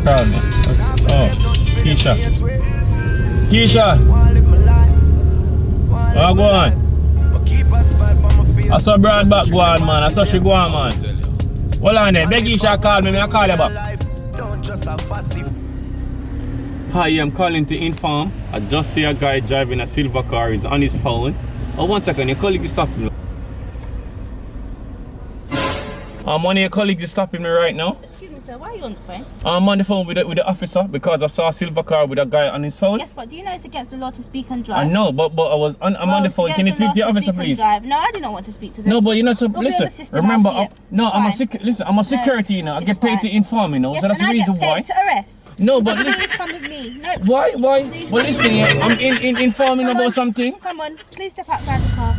Who call me? Oh, Keisha. Keisha. Oh, go on. I saw Brad back go on, man. I saw she go on, man. Hold on there. Beg Keisha call me. Me I call you back. Hi, I'm calling to inform. I just see a guy driving a silver car. He's on his phone. Oh, one second. Your colleague is stopping me. Um, one of your colleagues is stopping me right now. Excuse me, sir, why are you on the phone? I'm on the phone with the, with the officer because I saw a silver car with a guy on his phone. Yes, but do you know it's against the law to speak and I know, but but I was on, I'm Well, on the phone. Can you speak to the officer, please? drive. No, I do not want to speak to them. No, but you know, so on listen. system, remember, see I'm, no, It's I'm a fine. sec. Listen, I'm a security, you know. I get paid to inform, you know. Yes, so that's the reason why. to arrest. No, but Please listen. come with me. No, Why? Why? Please, Well, listen, I'm in, in, informing about something. Come on, please step outside the car.